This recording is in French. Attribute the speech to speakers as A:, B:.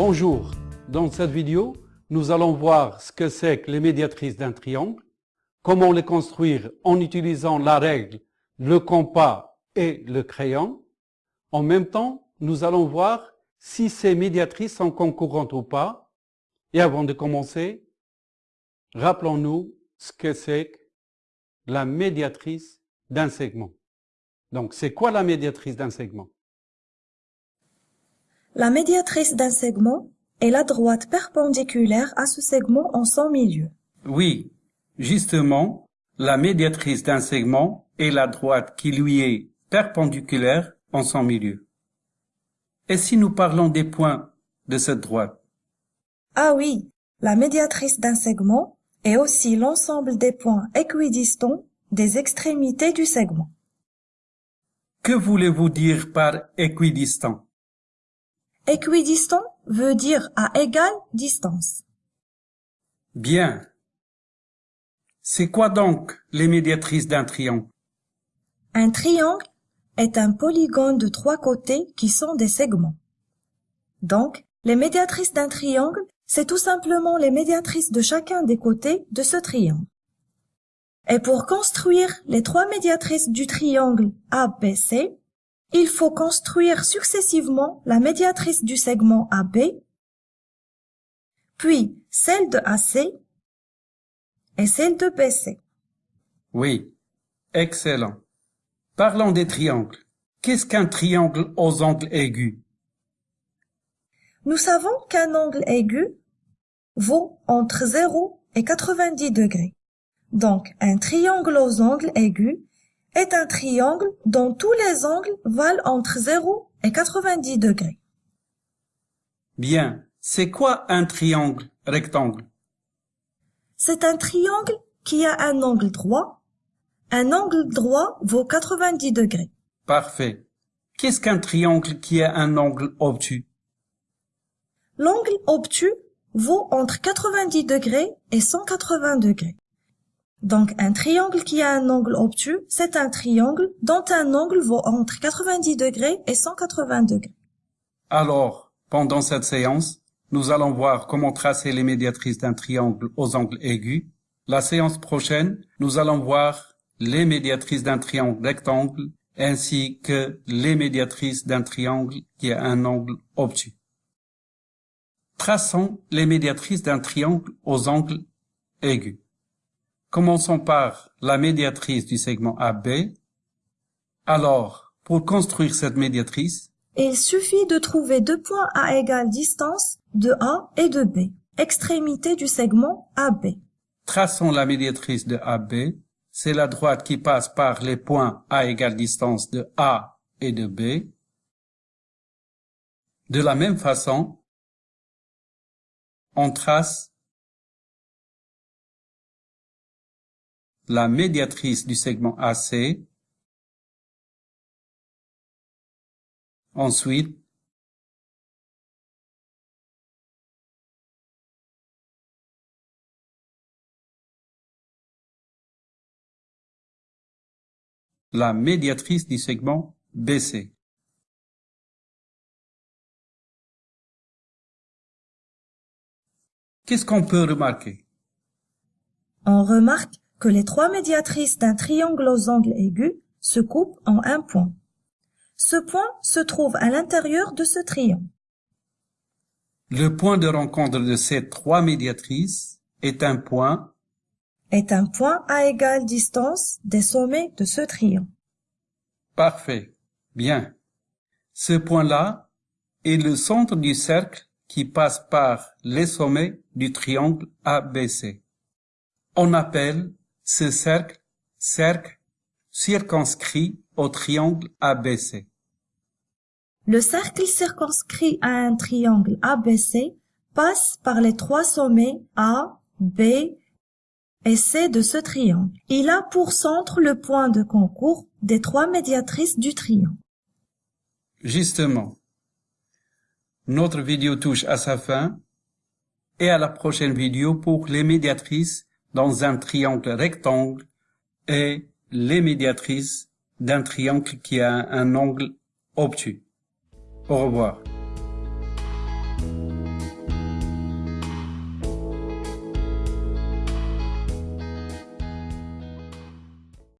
A: Bonjour, dans cette vidéo, nous allons voir ce que c'est que les médiatrices d'un triangle, comment les construire en utilisant la règle, le compas et le crayon. En même temps, nous allons voir si ces médiatrices sont concurrentes ou pas. Et avant de commencer, rappelons-nous ce que c'est que la médiatrice d'un segment. Donc, c'est quoi la médiatrice d'un segment?
B: La médiatrice d'un segment est la droite perpendiculaire à ce segment en son milieu.
A: Oui, justement, la médiatrice d'un segment est la droite qui lui est perpendiculaire en son milieu. Et si nous parlons des points de cette droite?
B: Ah oui, la médiatrice d'un segment est aussi l'ensemble des points équidistants des extrémités du segment.
A: Que voulez-vous dire par équidistant?
B: Équidistant veut dire à égale distance.
A: Bien. C'est quoi donc les médiatrices d'un triangle?
B: Un triangle est un polygone de trois côtés qui sont des segments. Donc, les médiatrices d'un triangle, c'est tout simplement les médiatrices de chacun des côtés de ce triangle. Et pour construire les trois médiatrices du triangle ABC, il faut construire successivement la médiatrice du segment AB, puis celle de AC et celle de BC.
A: Oui, excellent. Parlons des triangles. Qu'est-ce qu'un triangle aux angles aigus?
B: Nous savons qu'un angle aigu vaut entre 0 et 90 degrés. Donc, un triangle aux angles aigus est un triangle dont tous les angles valent entre 0 et 90 degrés.
A: Bien. C'est quoi un triangle rectangle?
B: C'est un triangle qui a un angle droit un angle droit vaut 90 degrés.
A: Parfait. Qu'est-ce qu'un triangle qui a un angle obtus?
B: L'angle obtus vaut entre 90 degrés et 180 degrés. Donc un triangle qui a un angle obtus, c'est un triangle dont un angle vaut entre 90 degrés et 180 degrés.
A: Alors, pendant cette séance, nous allons voir comment tracer les médiatrices d'un triangle aux angles aigus. La séance prochaine, nous allons voir les médiatrices d'un triangle rectangle ainsi que les médiatrices d'un triangle qui a un angle obtus. Traçons les médiatrices d'un triangle aux angles aigus. Commençons par la médiatrice du segment AB. Alors, pour construire cette médiatrice,
B: il suffit de trouver deux points à égale distance de A et de B, extrémité du segment AB.
A: Traçons la médiatrice de AB c'est la droite qui passe par les points à égale distance de A et de B. De la même façon, on trace la médiatrice du segment AC. Ensuite, la médiatrice du segment BC. Qu'est-ce qu'on peut remarquer?
B: On remarque que les trois médiatrices d'un triangle aux angles aigus se coupent en un point. Ce point se trouve à l'intérieur de ce triangle.
A: Le point de rencontre de ces trois médiatrices est un point
B: est un point à égale distance des sommets de ce triangle.
A: Parfait. Bien. Ce point-là est le centre du cercle qui passe par les sommets du triangle ABC. On appelle ce cercle cercle circonscrit au triangle ABC.
B: Le cercle circonscrit à un triangle ABC passe par les trois sommets A, B et c'est de ce triangle. Il a pour centre le point de concours des trois médiatrices du triangle.
A: Justement, notre vidéo touche à sa fin et à la prochaine vidéo pour les médiatrices dans un triangle rectangle et les médiatrices d'un triangle qui a un angle obtus. Au revoir.